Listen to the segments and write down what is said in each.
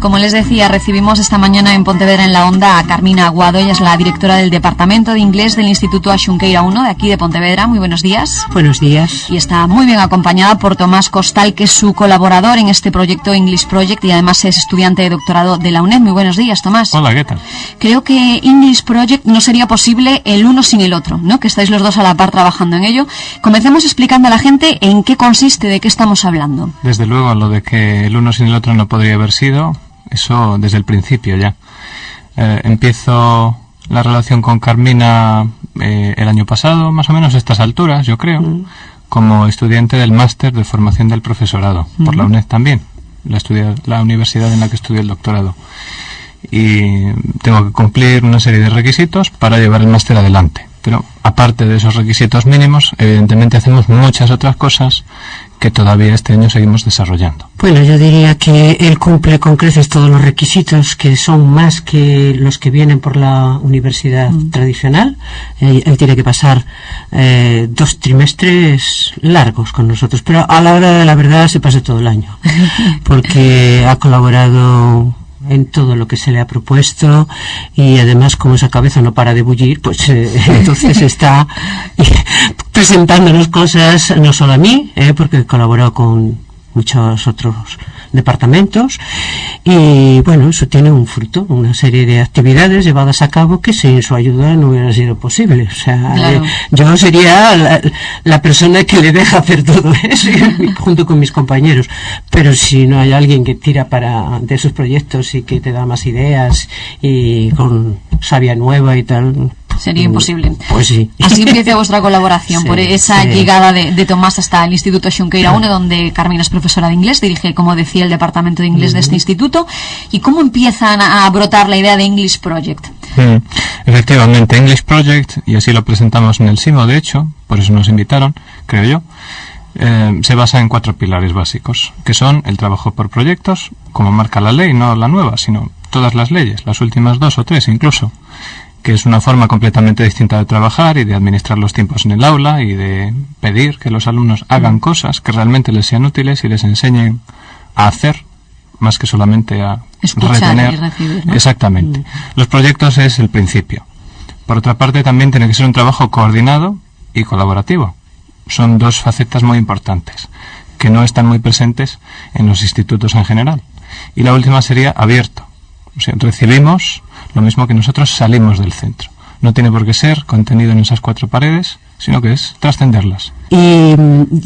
Como les decía, recibimos esta mañana en Pontevedra en la Onda a Carmina Aguado, ella es la directora del Departamento de Inglés del Instituto Axunqueira 1 de aquí de Pontevedra. Muy buenos días. Buenos días. Y está muy bien acompañada por Tomás Costal, que es su colaborador en este proyecto English Project y además es estudiante de doctorado de la UNED. Muy buenos días, Tomás. Hola, ¿qué tal? Creo que English Project no sería posible el uno sin el otro, ¿no? Que estáis los dos a la par trabajando en ello. Comencemos explicando a la gente en qué consiste, de qué estamos hablando. Desde luego, lo de que el uno sin el otro no podría haber sido eso desde el principio ya. Eh, empiezo la relación con Carmina eh, el año pasado, más o menos a estas alturas, yo creo, mm. como estudiante del máster de formación del profesorado, por la UNED también, la, la universidad en la que estudié el doctorado. Y tengo que cumplir una serie de requisitos para llevar el máster adelante. Pero aparte de esos requisitos mínimos, evidentemente hacemos muchas otras cosas que todavía este año seguimos desarrollando. Bueno, yo diría que él cumple con creces todos los requisitos que son más que los que vienen por la universidad mm. tradicional. Él, tiene que pasar eh, dos trimestres largos con nosotros, pero a la hora de la verdad se pasa todo el año, porque ha colaborado en todo lo que se le ha propuesto y además como esa cabeza no para de bullir, pues eh, entonces está presentándonos cosas no solo a mí, eh, porque colaborado con muchos otros departamentos y bueno, eso tiene un fruto, una serie de actividades llevadas a cabo que sin su ayuda no hubiera sido posible. O sea, eh, yo sería la, persona que le deja hacer todo eso junto con mis compañeros, pero si no hay alguien que tira para de esos proyectos y que te da más ideas y con savia nueva y tal, Sería imposible. Pues sí. Así empieza vuestra colaboración, por esa llegada de, Tomás hasta el Instituto Xunqueira 1, donde Carmina es profesora de inglés, dirige, como decía, el departamento de inglés de este instituto. ¿Y cómo empiezan a, brotar la idea de English Project? Efectivamente, English Project, y así lo presentamos en el SIMO, de hecho, por eso nos invitaron, creo yo, eh, se basa en cuatro pilares básicos, que son el trabajo por proyectos, como marca la ley, no la nueva, sino todas las leyes, las últimas dos o tres incluso que es una forma completamente distinta de trabajar y de administrar los tiempos en el aula y de pedir que los alumnos hagan mm. cosas que realmente les sean útiles y les enseñen a hacer más que solamente a retener. Exactamente. Mm. Los proyectos es el principio. Por otra parte, también tiene que ser un trabajo coordinado y colaborativo. Son dos facetas muy importantes que no están muy presentes en los institutos en general. Y la última sería abierto. O sea, recibimos lo mismo que nosotros salimos del centro. No tiene por qué ser contenido en esas cuatro paredes, sino que es trascenderlas. Y,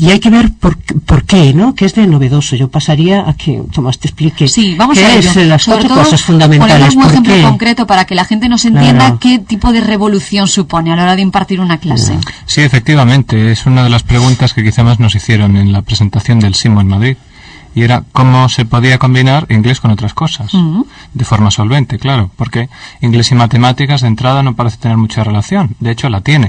hay que ver por, por, qué, ¿no? ¿Qué es de novedoso? Yo pasaría a que Tomás te explique sí, vamos qué a es las cuatro cosas fundamentales. un ejemplo concreto para que la gente nos entienda qué tipo de revolución supone a la hora de impartir una clase. Sí, efectivamente, es una de las preguntas que quizá más nos hicieron en la presentación del SIMO en Madrid y era cómo se podía combinar inglés con otras cosas, de forma solvente, claro, porque inglés y matemáticas de entrada no parece tener mucha relación, de hecho la tiene.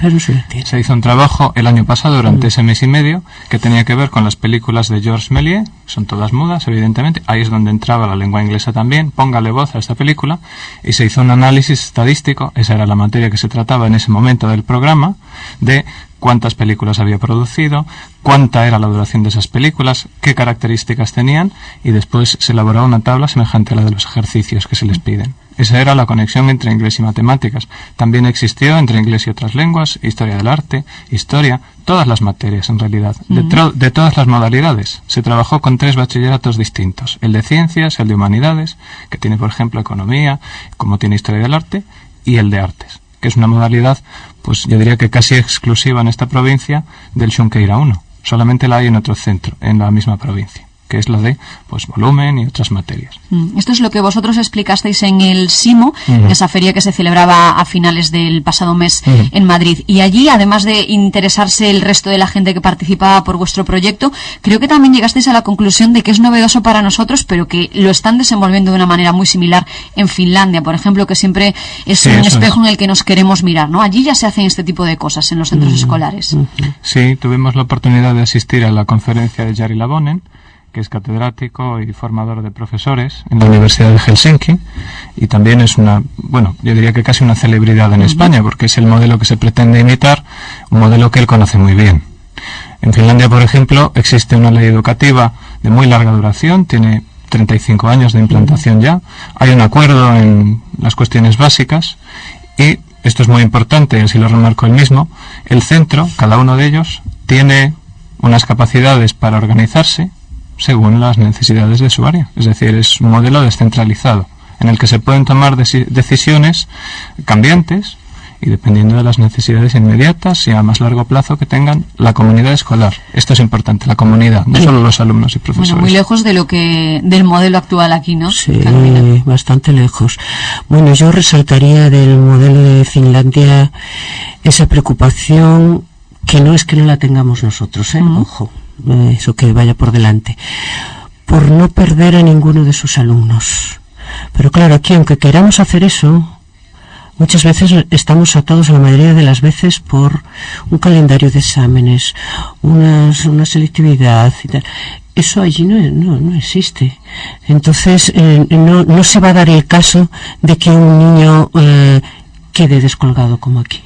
Se hizo un trabajo el año pasado, durante ese mes y medio, que tenía que ver con las películas de Georges Méliès, son todas mudas, evidentemente, ahí es donde entraba la lengua inglesa también, póngale voz a esta película, y se hizo un análisis estadístico, esa era la materia que se trataba en ese momento del programa, de cuántas películas había producido, cuánta era la duración de esas películas, qué características tenían y después se elaboró una tabla semejante a la de los ejercicios que se les piden. Esa era la conexión entre inglés y matemáticas. También existió entre inglés y otras lenguas, historia del arte, historia, todas las materias en realidad, de, de, todas las modalidades. Se trabajó con tres bachilleratos distintos, el de ciencias, el de humanidades, que tiene por ejemplo economía, como tiene historia del arte, y el de artes que es una modalidad, pues yo diría que casi exclusiva en esta provincia del Xunqueira 1. Solamente la hay en otro centro, en la misma provincia que es la de pues volumen y otras materias. Mm, esto es lo que vosotros explicasteis en el SIMO, esa feria que se celebraba a finales del pasado mes en Madrid. Y allí, además de interesarse el resto de la gente que participaba por vuestro proyecto, creo que también llegasteis a la conclusión de que es novedoso para nosotros, pero que lo están desenvolviendo de una manera muy similar en Finlandia, por ejemplo, que siempre es un espejo en el que nos queremos mirar, ¿no? Allí ya se hacen este tipo de cosas en los centros escolares. Sí, tuvimos la oportunidad de asistir a la conferencia de Jari Lavonen, que es catedrático y formador de profesores en la Universidad de Helsinki y también es una, bueno, yo diría que casi una celebridad en España porque es el modelo que se pretende imitar, un modelo que él conoce muy bien. En Finlandia, por ejemplo, existe una ley educativa de muy larga duración, tiene 35 años de implantación ya. Hay un acuerdo en las cuestiones básicas y esto es muy importante, así lo remarco el mismo, el centro, cada uno de ellos, tiene unas capacidades para organizarse según las necesidades de su área. Es decir, es un modelo descentralizado en el que se pueden tomar decisiones cambiantes y dependiendo de las necesidades inmediatas y a más largo plazo que tengan la comunidad escolar. Esto es importante, la comunidad, no solo los alumnos y profesores. Bueno, muy lejos de lo que del modelo actual aquí, ¿no? Sí, bastante lejos. Bueno, yo resaltaría del modelo de Finlandia esa preocupación que no es que no la tengamos nosotros, ¿eh? ojo, eso que vaya por delante, por no perder a ninguno de sus alumnos. Pero claro, aquí aunque queramos hacer eso, muchas veces estamos atados la mayoría de las veces por un calendario de exámenes, unas, una selectividad y tal. Eso allí no, no, no existe. Entonces, eh, no, no, se va a dar el caso de que un niño eh, quede descolgado como aquí.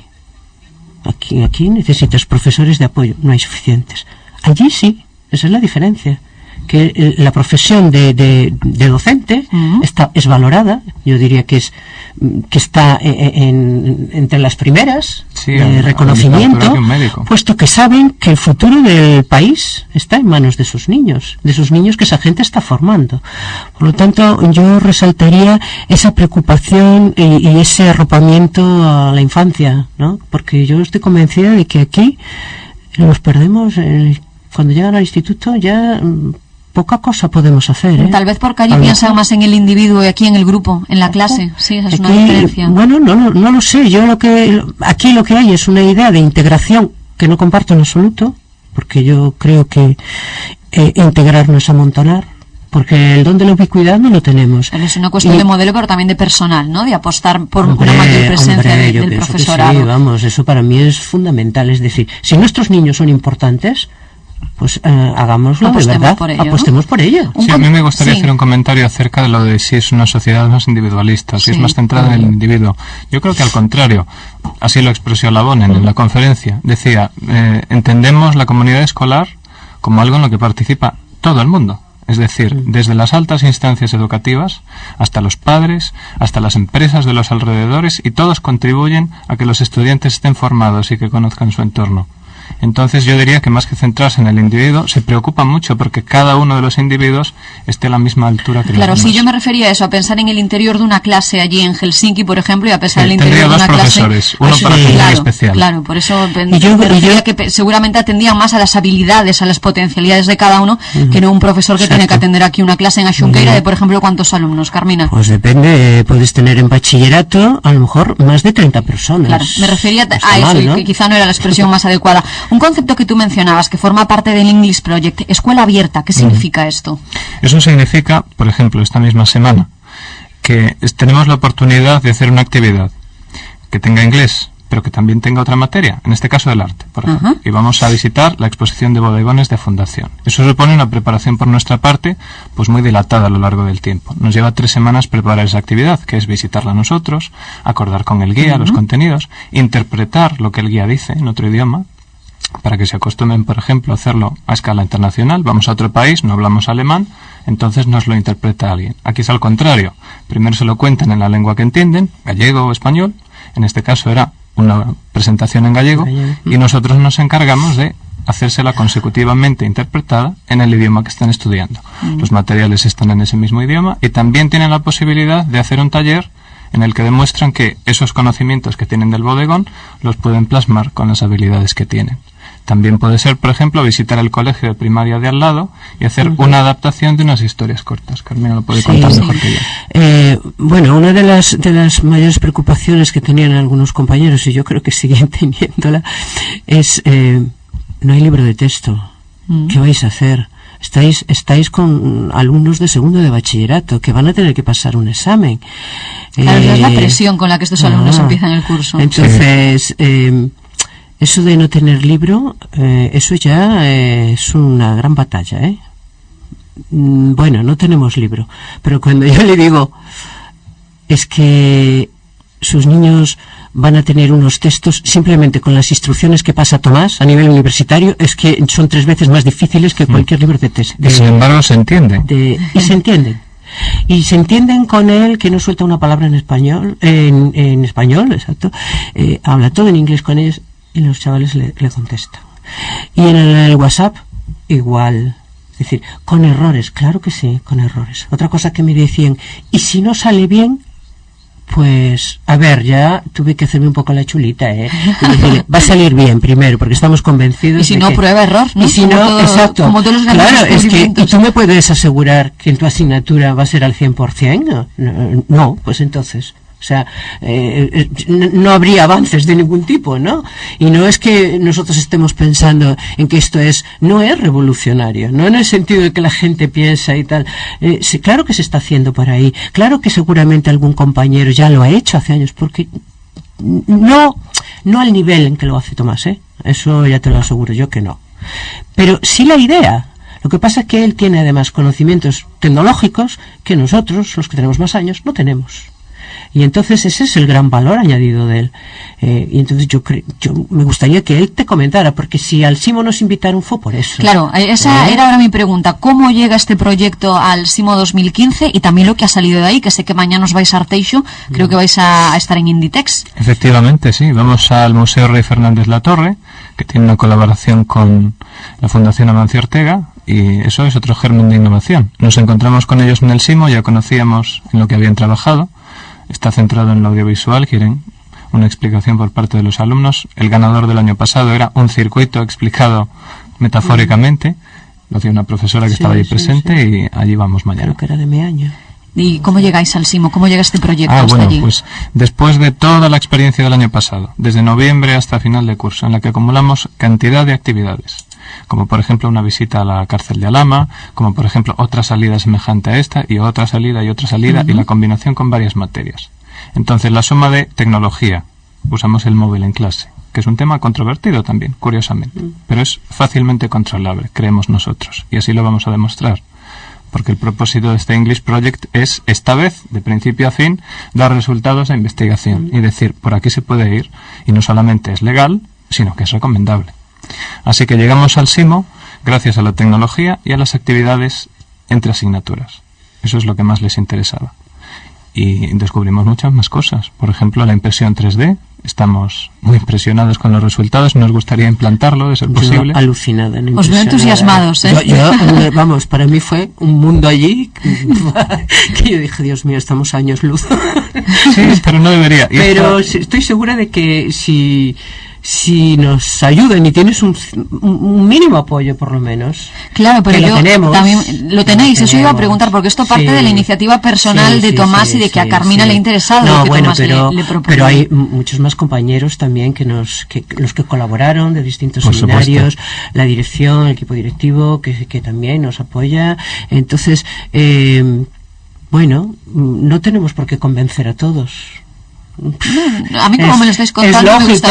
Aquí, aquí necesitas profesores de apoyo, no hay suficientes. Allí sí, esa es la diferencia que eh, la profesión de, de, docente está, es valorada, yo diría que es que está eh, eh, en, entre las primeras de reconocimiento, puesto que saben que el futuro del país está en manos de sus niños, de sus niños que esa gente está formando. Por lo tanto, yo resaltaría esa preocupación y, y ese arropamiento a la infancia, ¿no? Porque yo estoy convencida de que aquí los perdemos cuando llegan al instituto ya mm, poca cosa podemos hacer. ¿eh? Tal vez porque allí piensan más en el individuo y aquí en el grupo, en la clase. Sí, esa es una diferencia. Bueno, no, no, no, lo sé. Yo lo que aquí lo que hay es una idea de integración que no comparto en absoluto, porque yo creo que eh, integrar no es amontonar. Porque el don de la ubicuidad no lo tenemos. es una cuestión de modelo, pero también de personal, ¿no? De apostar por una mayor presencia del profesorado. sí, vamos, eso para mí es fundamental. Es decir, si nuestros niños son importantes, pues eh, hagámoslo de verdad, por ello, apostemos por ello. Sí, a mí me gustaría hacer un comentario acerca de lo de si es una sociedad más individualista, si es más centrada en el individuo. Yo creo que al contrario, así lo expresó Labonen en la conferencia, decía, eh, entendemos la comunidad escolar como algo en lo que participa todo el mundo. Es decir, desde las altas instancias educativas hasta los padres, hasta las empresas de los alrededores y todos contribuyen a que los estudiantes estén formados y que conozcan su entorno. Entonces yo diría que más que centrarse en el individuo, se preocupa mucho porque cada uno de los individuos esté a la misma altura que Claro, los sí, yo me refería a eso, a pensar en el interior de una clase allí en Helsinki, por ejemplo, y a pensar en el interior de una profesores, uno para claro, especial. Claro, por eso yo, me refería que seguramente atendían más a las habilidades, a las potencialidades de cada uno, que no un profesor que tiene que atender aquí una clase en Ashunkeira de, por ejemplo, ¿cuántos alumnos, Carmina? Pues depende, puedes tener en bachillerato a lo mejor más de 30 personas. Claro, me refería a eso, y que quizá no era la expresión más adecuada. Un concepto que tú mencionabas, que forma parte del English Project, escuela abierta, ¿qué significa esto? Eso significa, por ejemplo, esta misma semana, que tenemos la oportunidad de hacer una actividad que tenga inglés, pero que también tenga otra materia, en este caso del arte, por ejemplo. Y vamos a visitar la exposición de bodegones de Fundación. Eso supone una preparación por nuestra parte, pues muy dilatada a lo largo del tiempo. Nos lleva tres semanas preparar esa actividad, que es visitarla nosotros, acordar con el guía los contenidos, interpretar lo que el guía dice en otro idioma, para que se acostumbren, por ejemplo, a hacerlo a escala internacional. Vamos a otro país, no hablamos alemán, entonces nos lo interpreta alguien. Aquí es al contrario. Primero se lo cuentan en la lengua que entienden, gallego o español. En este caso era una presentación en gallego y nosotros nos encargamos de hacérsela consecutivamente interpretada en el idioma que están estudiando. Mm. Los materiales están en ese mismo idioma y también tienen la posibilidad de hacer un taller en el que demuestran que esos conocimientos que tienen del bodegón los pueden plasmar con las habilidades que tienen. También puede ser, por ejemplo, visitar el colegio de primaria de al lado y hacer una adaptación de unas historias cortas. Carmina lo puede contar mejor que yo. Eh, bueno, una de las, de las mayores preocupaciones que tenían algunos compañeros, y yo creo que siguen teniéndola, es eh, no hay libro de texto. Mm. ¿Qué vais a hacer? Estáis, estáis con alumnos de segundo de bachillerato que van a tener que pasar un examen. Claro, es la eh, presión con la que estos alumnos ah, empiezan el curso. Entonces, eso de no tener libro, eh, eso ya es una gran batalla, ¿eh? Mm, bueno, no tenemos libro, pero cuando yo le digo es que sus niños van a tener unos textos simplemente con las instrucciones que pasa Tomás a nivel universitario, es que son tres veces más difíciles que mm. cualquier libro de texto. sin embargo se entiende. y se entienden. y se entienden con él que no suelta una palabra en español, en, en español, exacto, eh, habla todo en inglés con ellos y los chavales le, le contestan. Y en el, WhatsApp, igual. Es decir, con errores, claro que sí, con errores. Otra cosa que me decían, y si no sale bien, pues, a ver, ya tuve que hacerme un poco la chulita, ¿eh? va a salir bien primero, porque estamos convencidos. Y si no, prueba error, ¿no? Y si no, exacto. Como todos los claro, es que ¿y tú me puedes asegurar que en tu asignatura va a ser al 100%. No, no pues entonces. O sea, eh, eh, no habría avances de ningún tipo, ¿no? Y no es que nosotros estemos pensando en que esto es, no es revolucionario, no en el sentido de que la gente piensa y tal. Eh, claro que se está haciendo por ahí, claro que seguramente algún compañero ya lo ha hecho hace años, porque no, no al nivel en que lo hace Tomás, ¿eh? Eso ya te lo aseguro yo que no. Pero sí la idea, lo que pasa es que él tiene además conocimientos tecnológicos que nosotros, los que tenemos más años, no tenemos. Y entonces ese es el gran valor añadido de él. Eh, y entonces yo, yo me gustaría que él te comentara, porque si al Simo nos invitaron fue por eso. Claro, eh, esa ¿Eh? era ahora mi pregunta. ¿Cómo llega este proyecto al Simo 2015 y también lo que ha salido de ahí? Que sé que mañana os vais a Arteixo, creo que vais a, estar en Inditex. Efectivamente, sí. Vamos al Museo Rey Fernández La Torre, que tiene una colaboración con la Fundación Amancio Ortega, y eso es otro germen de innovación. Nos encontramos con ellos en el SIMO, ya conocíamos en lo que habían trabajado, está centrado en lo audiovisual, quieren una explicación por parte de los alumnos. El ganador del año pasado era un circuito explicado metafóricamente, lo dio una profesora que estaba ahí presente y allí vamos mañana. Creo que era de mi año. ¿Y cómo llegáis al SIMO? ¿Cómo llega este proyecto ah, bueno, pues después de toda la experiencia del año pasado, desde noviembre hasta final de curso, en la que acumulamos cantidad de actividades, como por ejemplo una visita a la cárcel de Alama, como por ejemplo otra salida semejante a esta y otra salida y otra salida y la combinación con varias materias. Entonces la suma de tecnología, usamos el móvil en clase, que es un tema controvertido también, curiosamente, pero es fácilmente controlable, creemos nosotros, y así lo vamos a demostrar. Porque el propósito de este English Project es, esta vez, de principio a fin, dar resultados a investigación y decir, por aquí se puede ir, y no solamente es legal, sino que es recomendable. Así que llegamos al SIMO gracias a la tecnología y a las actividades entre asignaturas. Eso es lo que más les interesaba. Y descubrimos muchas más cosas. Por ejemplo, la impresión 3D. Estamos muy impresionados con los resultados. Nos gustaría implantarlo, de ser posible. alucinada. Os veo entusiasmados, ¿eh? eh vamos, para mí fue un mundo allí que yo dije, Dios mío, estamos años luz. sí, pero no debería. pero estoy segura de que si si nos ayudan y tienes un, mínimo apoyo por lo menos. Claro, pero lo tenemos, también lo tenéis, eso iba a preguntar porque esto parte de la iniciativa personal de Tomás y de que a Carmina le ha interesado no, que bueno, Tomás pero, le, pero hay muchos más compañeros también que nos que los que colaboraron de distintos seminarios, la dirección, el equipo directivo que, que también nos apoya. Entonces, eh, bueno, no tenemos por qué convencer a todos a mí como me lo estáis contando es lógico,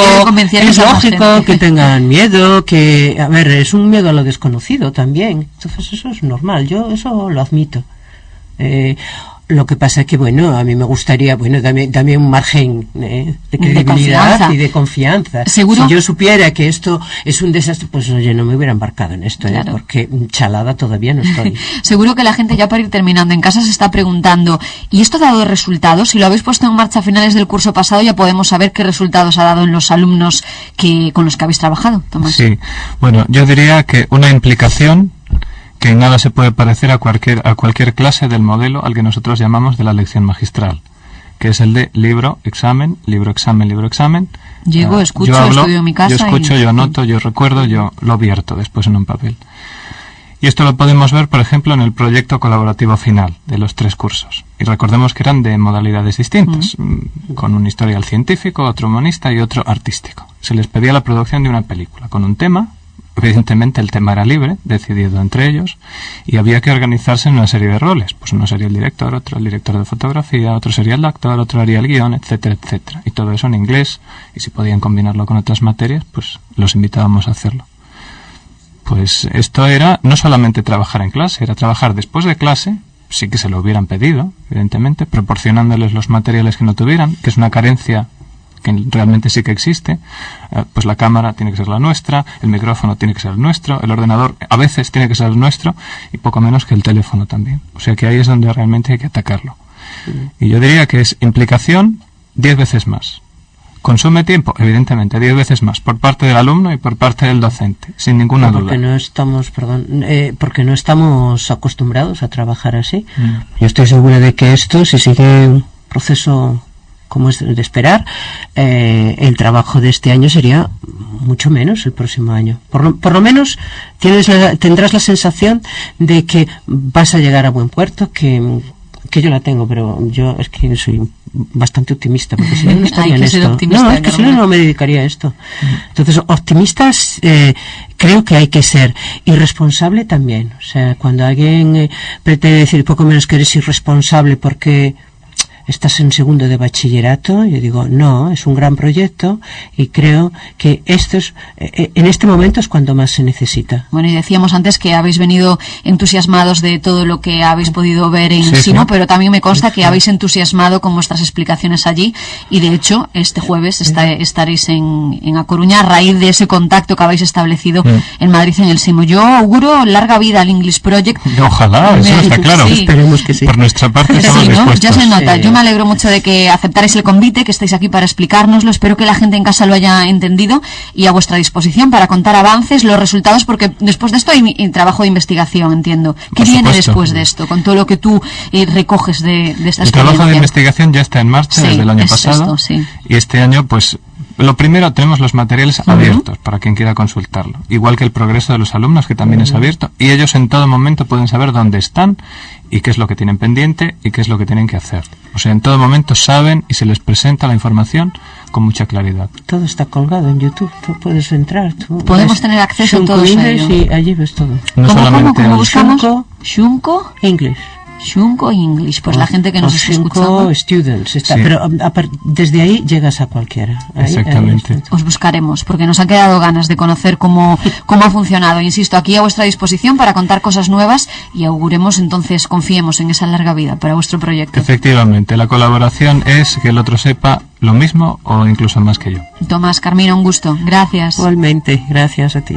es lógico que tengan miedo que a ver es un miedo a lo desconocido también. Entonces eso es normal yo eso lo admito. Eh, lo que pasa es que, bueno, a mí me gustaría, bueno, también, un margen eh, de credibilidad y de confianza. ¿Seguro? Si yo supiera que esto es un desastre, pues oye, no me hubiera embarcado en esto, ¿eh? porque chalada todavía no estoy. Seguro que la gente ya para ir terminando en casa se está preguntando, ¿y esto ha dado resultados? Si lo habéis puesto en marcha a finales del curso pasado, ya podemos saber qué resultados ha dado en los alumnos que con los que habéis trabajado, Tomás. Sí, bueno, yo diría que una implicación que en nada se puede parecer a cualquier, a cualquier clase del modelo al que nosotros llamamos de la lección magistral, que es el de libro, examen, libro, examen, libro, examen. Llego, ah, escucho, yo estudio en mi casa. Yo escucho, yo anoto, yo recuerdo, yo lo vierto después en un papel. Y esto lo podemos ver, por ejemplo, en el proyecto colaborativo final de los tres cursos. Y recordemos que eran de modalidades distintas, mm, con un historial científico, otro humanista y otro artístico. Se les pedía la producción de una película con un tema, Evidentemente el tema era libre, decidido entre ellos, y había que organizarse en una serie de roles. Pues uno sería el director, otro el director de fotografía, otro sería el actor, otro haría el guion, etcétera, etcétera. Y todo eso en inglés, y si podían combinarlo con otras materias, pues los invitábamos a hacerlo. Pues esto era no solamente trabajar en clase, era trabajar después de clase, sí que se lo hubieran pedido, evidentemente, proporcionándoles los materiales que no tuvieran, que es una carencia que realmente sí que existe, eh, pues la cámara tiene que ser la nuestra, el micrófono tiene que ser el nuestro, el ordenador a veces tiene que ser el nuestro y poco menos que el teléfono también. O sea que ahí es donde realmente hay que atacarlo. Y yo diría que es implicación diez veces más. Consume tiempo, evidentemente, diez veces más por parte del alumno y por parte del docente, sin ninguna porque duda. No estamos, perdón, eh, porque no estamos acostumbrados a trabajar así. Mm. Yo estoy segura de que esto, si sigue un proceso como es de esperar, eh, el trabajo de este año sería mucho menos el próximo año. Por lo, por lo menos tienes tendrás la sensación de que vas a llegar a buen puerto, que que yo la tengo, pero yo es que soy bastante optimista, porque si no, no estaría en esto. No, es que si no, no me dedicaría a esto. Entonces, optimistas eh, creo que hay que ser. Irresponsable también. O sea, cuando alguien eh, pretende decir poco menos que eres irresponsable porque estás en segundo de bachillerato. Yo digo, no, es un gran proyecto y creo que esto es, eh, eh, en este momento es cuando más se necesita. Bueno, y decíamos antes que habéis venido entusiasmados de todo lo que habéis podido ver en Sino, pero también me consta que habéis entusiasmado con vuestras explicaciones allí y de hecho este jueves estaréis en, en A Coruña a raíz de ese contacto que habéis establecido en Madrid en el SIMO. Yo auguro larga vida al English Project. Ojalá, eso está claro. Esperemos que sí. Por nuestra parte estamos dispuestos. Ya se nota. Yo me alegro mucho de que aceptaréis el convite, que estáis aquí para explicárnoslo. Espero que la gente en casa lo haya entendido y a vuestra disposición para contar avances, los resultados, porque después de esto hay, trabajo de investigación, entiendo. ¿Qué viene después de esto, con todo lo que tú eh, recoges de, de esta El trabajo de investigación ya está en marcha desde el año pasado. Y este año, pues, lo primero, tenemos los materiales abiertos para quien quiera consultarlo, igual que el progreso de los alumnos, que también es abierto, y ellos en todo momento pueden saber dónde están y qué es lo que tienen pendiente y qué es lo que tienen que hacer. O sea, en todo momento saben y se les presenta la información con mucha claridad. Todo está colgado en YouTube, tú puedes entrar. Podemos tener acceso a todo eso. Y allí ves todo. No ¿Cómo, solamente cómo, buscamos? Shunko. English. Shunko English, pues la gente que nos está escuchando. Students, está, pero um, desde ahí llegas a cualquiera. Exactamente. Os buscaremos, porque nos han quedado ganas de conocer cómo, cómo ha funcionado. Insisto, aquí a vuestra disposición para contar cosas nuevas y auguremos entonces, confiemos en esa larga vida para vuestro proyecto. Efectivamente, la colaboración es que el otro sepa lo mismo o incluso más que yo. Tomás, Carmina, un gusto. Gracias. Igualmente, gracias a ti.